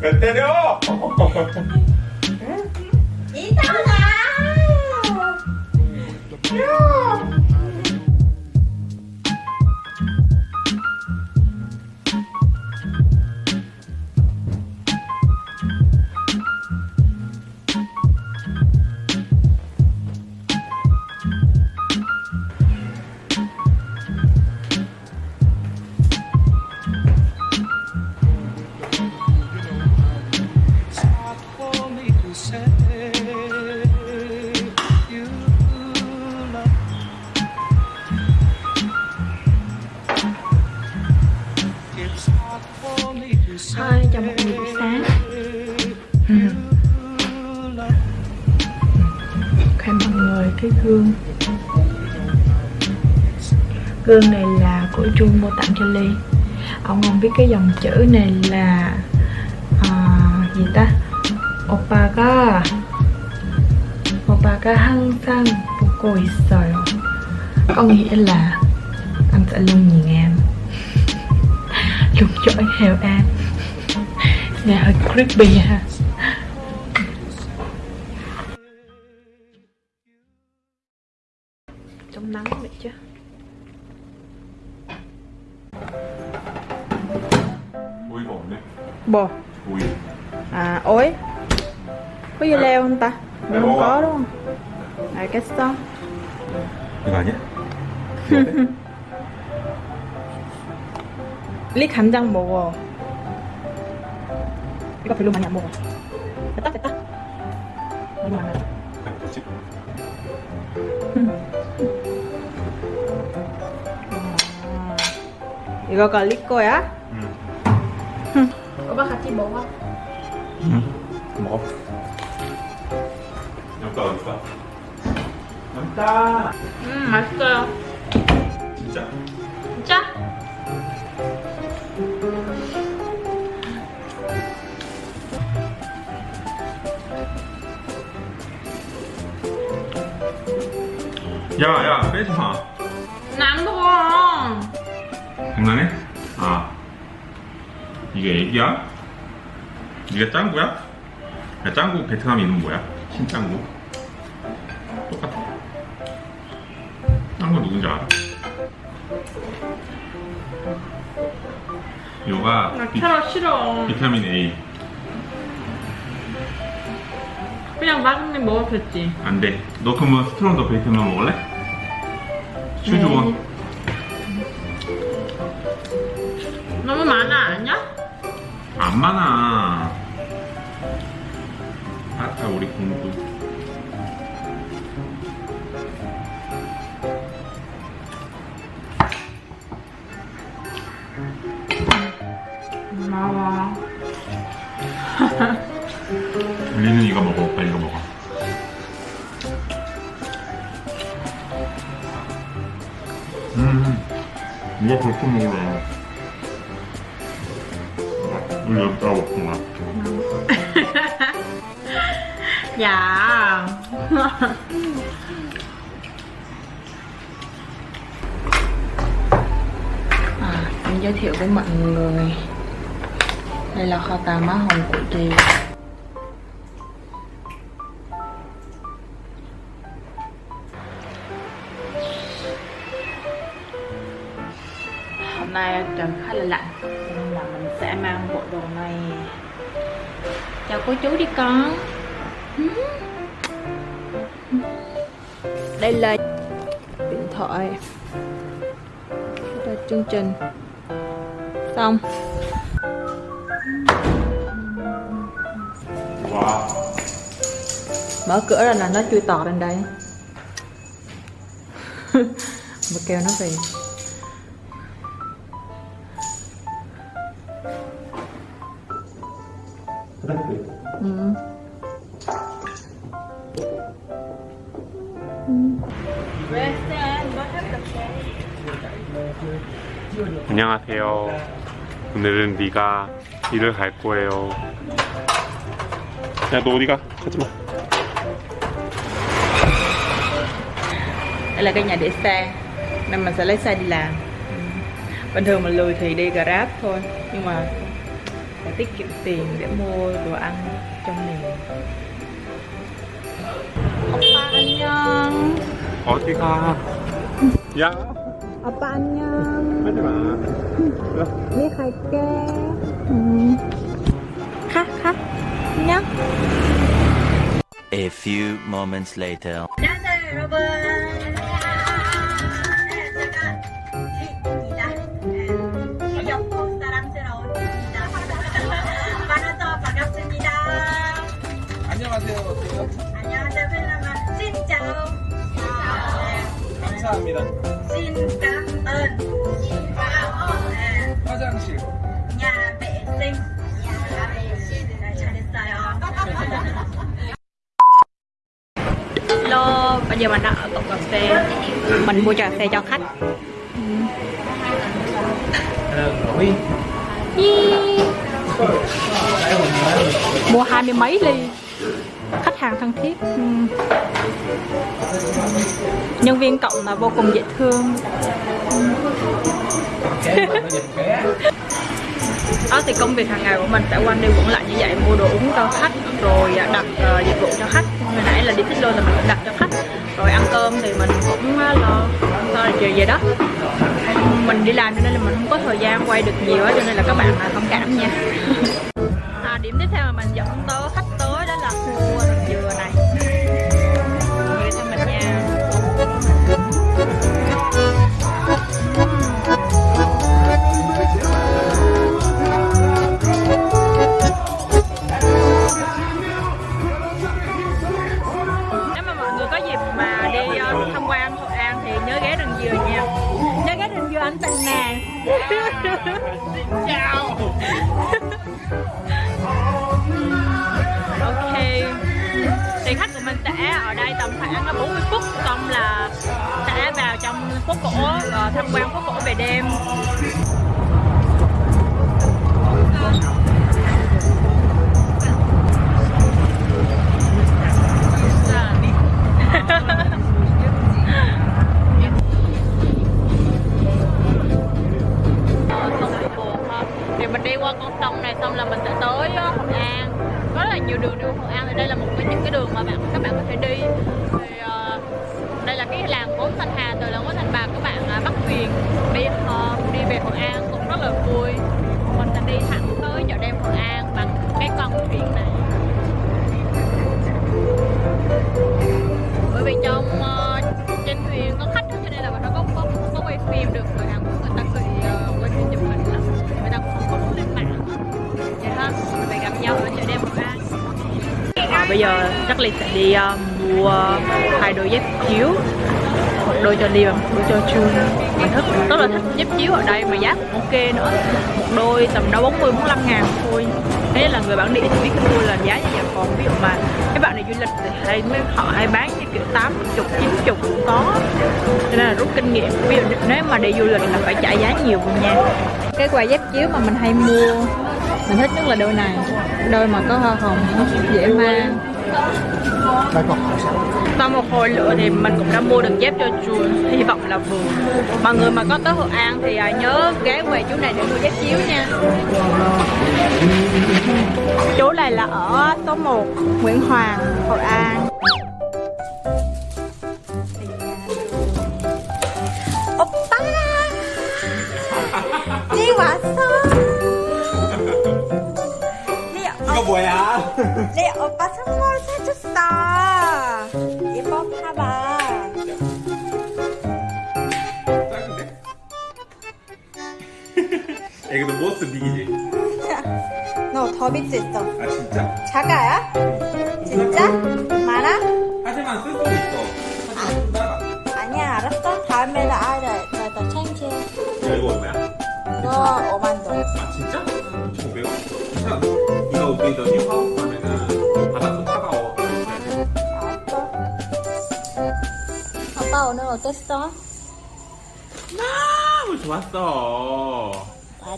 왜 때려? thôi cho một buổi sáng. Ừ. Khoe mọi người cái gương. Gương này là của Jun mua tặng cho Ly. Ông không biết cái dòng chữ này là à, gì ta? Opaga. Opaga hăng sang của cô ấy Có nghĩa là anh sẽ luôn nhìn em chung chổi heo an nghe hơi creepy ha. Trong nắng vậy chứ. Ui bò nè bò ui. À ối. Có dây leo không ta? Mình không có đúng không? À cái xong được rồi nhé 리 간장 먹어 이거 별로 많이 안 먹어 됐다 됐다 너무 많아 뭐지? 아, 이거가 리 거야? 응. 오빠 같이 먹어 응. 먹어. 여기다 어디다? 여기다. 음 맛있어요 야야 빼지 마. 나안 먹어 장난해? 아 이게 애기야? 이게 짱구야? 야 짱구 베트남 이름 뭐야? 신짱구 똑같아 짱구 누군지 알아? 요가 나 비, 캐럿 싫어 비타민 A 그냥 마그님 먹어도 됐지. 안돼. 너 그러면 스트롱더 베이컨만 먹을래? 슈즈원. 너무 많아 아니야? 안 많아. 아까 우리 공부. 고마워 리는 이거 먹어 오빠 이거 먹어 음 이거 벌써 먹으래 우리 여기다가 먹구나 dạ à, em giới thiệu với mọi người đây là kho tàng má hồng của chị nay trời khá là lạnh, nên là mình sẽ mang bộ đồ này chào cô chú đi con. Đây là điện thoại đây là chương trình. Xong. Mở cửa ra là nó chui tọt lên đây. Mà kêu nó về. 안녕하세요 오늘은 네가 일을 갈 거예요 야 너 어디가? 가지마 đây là cái nhà để xe nên mình sẽ lấy xe đi làm bình thường mình lười thì đi grab thôi nhưng mà phải tiết kiệm tiền để mua đồ ăn trong này 오빠 안녕. 어디 가? 야. 오빠 안녕. 하지마. 네 갈게. 음. 가, 가. 안녕. A few moments later. 안녕하세요 여러분 감사합니다. 신감은 네, 화장실. nhà vệ sinh 네, 잘했어요 Hello, bây giờ mình đang ở cổng cà phê Mình mua trà phê cho khách Huy. Yee. Mua hai mươi mấy ly Khách hàng thân thiết ừ. Nhân viên cộng là vô cùng dễ thương. Đó ờ, thì công việc hàng ngày của mình sẽ quanh đi quẩn lại như vậy mua đồ uống cho khách rồi à, đặt ờ, dịch vụ cho khách. Hồi nãy là đi thích luôn là mình cũng đặt cho khách. Rồi ăn cơm thì mình cũng à, lo lo chiều về đó. Mình đi làm cho nên là mình không có thời gian quay được nhiều á cho nên là các bạn thông cảm nha. À, điểm tiếp theo mà mình dẫn tới khách 我我 thì khách của mình sẽ ở đây tầm khoảng là 40 phút xong là sẽ vào trong phố cổ và tham quan phố cổ về đêm. Ờ, bây giờ chắc Ly sẽ đi uh, mua hai đôi dép chiếu một đôi cho Ly và một đôi cho Chu mình thích rất là thích dép chiếu ở đây mà giá cũng ok nữa. Một đôi tầm đâu 40 45 ngàn thôi. Thế là người bản địa thì biết mua là giá như vậy. Còn ví dụ mà các bạn này du lịch thì hay mới họ hay bán như kiểu 80 90 cũng có. Cho nên là rút kinh nghiệm. Ví dụ nếu mà đi du lịch là phải trả giá nhiều hơn nha. Cái quà dép chiếu mà mình hay mua mình thích nhất là đôi này. Đôi mà có hoa hồng dễ mang. Sau một hồi lựa thì mình cũng đã mua được dép cho chuồn hy vọng là vừa. Mọi người mà có tới hội an thì à, nhớ ghé về chú này để mua dép chiếu nha. Chú này là ở số 1 Nguyễn Hoàng Hội An 이거 너 모스 빅이지? 너 더 빅스 있어 아 진짜? 작아요? 진짜? 많아? 하지만 쓸 수도 있어. 하지만 좀 작아. 아니야 알았어 다음에는 아이를 더 챙겨 야 이거 얼마야? 너 5만 원 아 진짜? 1,500원? 괜찮아. 이거 우리더니 화업 가면은 바닥도 차가워. 알았어 아빠 오늘 어땠어? 너무 좋았어.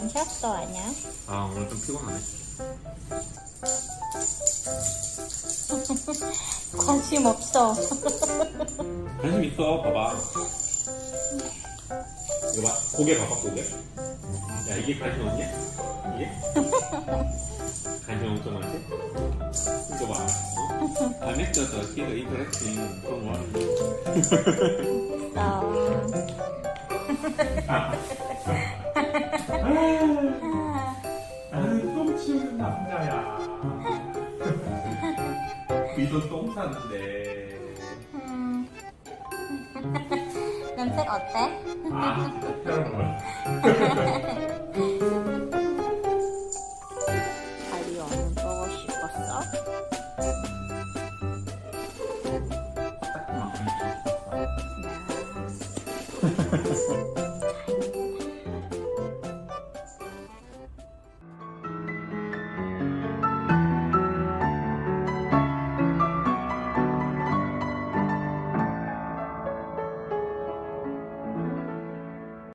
안 쉬었어 아니야? 아 오늘 좀 피곤하네. 관심 없어. 관심 있어 봐봐 이거 봐 고개 봐봐 고개 야 이게 관심 없냐? 이게? 관심 엄청 많지? 이거 봐 어? Connected to the interesting 그런 거아 미소 똥 쌌는데 음. 냄새 어때? 아, 다리 어는 보고 싶었어?